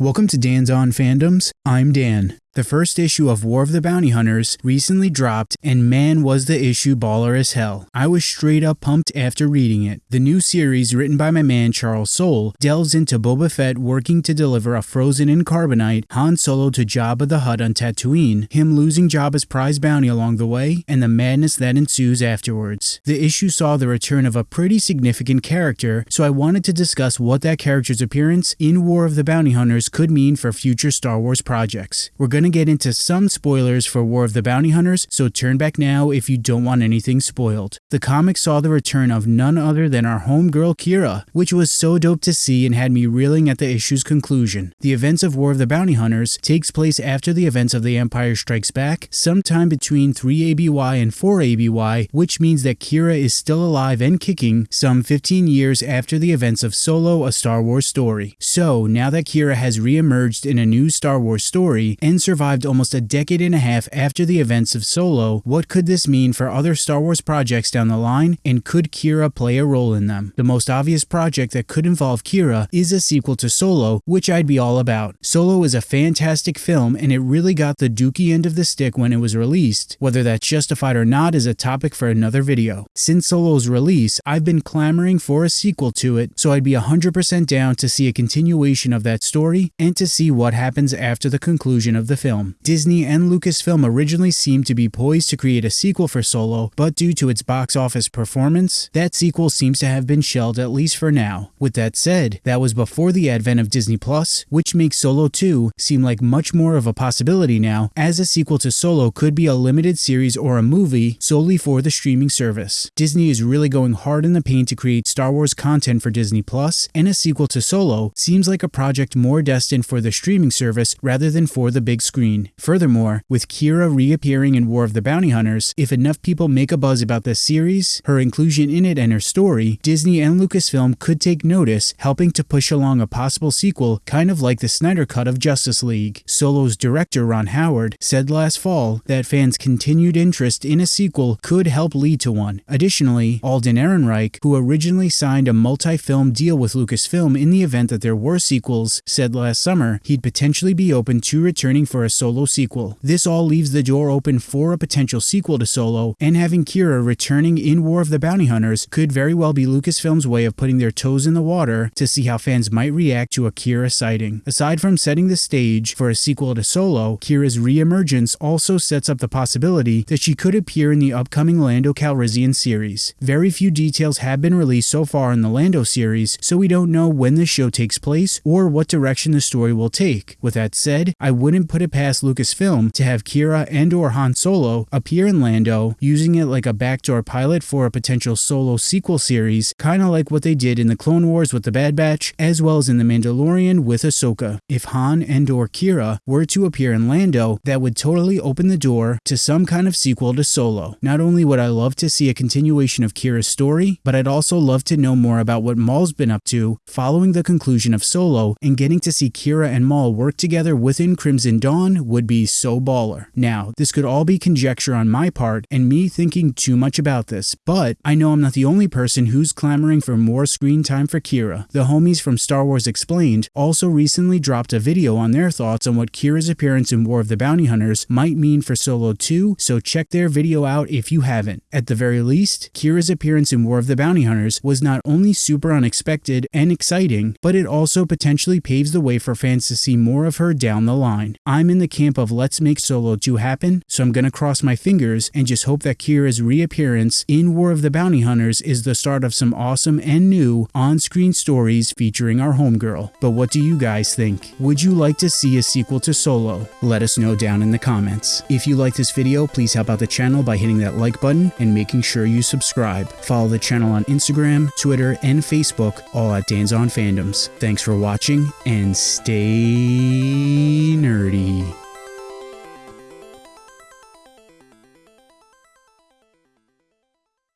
Welcome to Dan's On Fandoms. I'm Dan. The first issue of War of the Bounty Hunters recently dropped, and man was the issue baller as hell. I was straight up pumped after reading it. The new series, written by my man Charles Soule, delves into Boba Fett working to deliver a frozen in carbonite Han Solo to Jabba the Hutt on Tatooine, him losing Jabba's prize bounty along the way, and the madness that ensues afterwards. The issue saw the return of a pretty significant character, so I wanted to discuss what that character's appearance in War of the Bounty Hunters could mean for future Star Wars projects. We're to get into some spoilers for War of the Bounty Hunters, so turn back now if you don't want anything spoiled. The comic saw the return of none other than our homegirl Qi'ra, which was so dope to see and had me reeling at the issue's conclusion. The events of War of the Bounty Hunters takes place after the events of The Empire Strikes Back, sometime between 3 ABY and 4 ABY, which means that Qi'ra is still alive and kicking some 15 years after the events of Solo, a Star Wars story. So, now that Qi'ra has re-emerged in a new Star Wars story and survived almost a decade and a half after the events of Solo, what could this mean for other Star Wars projects down the line, and could Qi'ra play a role in them? The most obvious project that could involve Qi'ra is a sequel to Solo, which I'd be all about. Solo is a fantastic film, and it really got the dookie end of the stick when it was released. Whether that's justified or not is a topic for another video. Since Solo's release, I've been clamoring for a sequel to it, so I'd be 100% down to see a continuation of that story and to see what happens after the conclusion of the film. Disney and Lucasfilm originally seemed to be poised to create a sequel for Solo, but due to its box office performance, that sequel seems to have been shelved at least for now. With that said, that was before the advent of Disney Plus, which makes Solo 2 seem like much more of a possibility now, as a sequel to Solo could be a limited series or a movie solely for the streaming service. Disney is really going hard in the paint to create Star Wars content for Disney Plus, and a sequel to Solo seems like a project more destined for the streaming service rather than for the big screen. Furthermore, with Qi'ra reappearing in War of the Bounty Hunters, if enough people make a buzz about this series, her inclusion in it and her story, Disney and Lucasfilm could take notice, helping to push along a possible sequel kind of like the Snyder Cut of Justice League. Solo's director Ron Howard said last fall that fans' continued interest in a sequel could help lead to one. Additionally, Alden Ehrenreich, who originally signed a multi-film deal with Lucasfilm in the event that there were sequels, said last summer he'd potentially be open to returning for a Solo sequel. This all leaves the door open for a potential sequel to Solo, and having Qi'ra returning in War of the Bounty Hunters could very well be Lucasfilm's way of putting their toes in the water to see how fans might react to a Qi'ra sighting. Aside from setting the stage for a sequel to Solo, Qi'ra's re-emergence also sets up the possibility that she could appear in the upcoming Lando Calrissian series. Very few details have been released so far in the Lando series, so we don't know when the show takes place or what direction the story will take. With that said, I wouldn't put it past Lucasfilm to have Qi'ra and or Han Solo appear in Lando, using it like a backdoor pilot for a potential Solo sequel series, kinda like what they did in the Clone Wars with the Bad Batch, as well as in The Mandalorian with Ahsoka. If Han and or Qi'ra were to appear in Lando, that would totally open the door to some kind of sequel to Solo. Not only would I love to see a continuation of Qi'ra's story, but I'd also love to know more about what Maul's been up to following the conclusion of Solo, and getting to see Qi'ra and Maul work together within Crimson Dawn would be so baller. Now, this could all be conjecture on my part and me thinking too much about this, but I know I'm not the only person who's clamoring for more screen time for Qi'ra. The homies from Star Wars Explained also recently dropped a video on their thoughts on what Qi'ra's appearance in War of the Bounty Hunters might mean for Solo 2, so check their video out if you haven't. At the very least, Qi'ra's appearance in War of the Bounty Hunters was not only super unexpected and exciting, but it also potentially paves the way for fans to see more of her down the line. I'm in the camp of let's make Solo 2 happen, so I'm gonna cross my fingers and just hope that Qi'ra's reappearance in War of the Bounty Hunters is the start of some awesome and new on-screen stories featuring our homegirl. But what do you guys think? Would you like to see a sequel to Solo? Let us know down in the comments. If you like this video, please help out the channel by hitting that like button and making sure you subscribe. Follow the channel on Instagram, Twitter, and Facebook, all at Dan's On Fandoms. Thanks for watching and stay nerdy be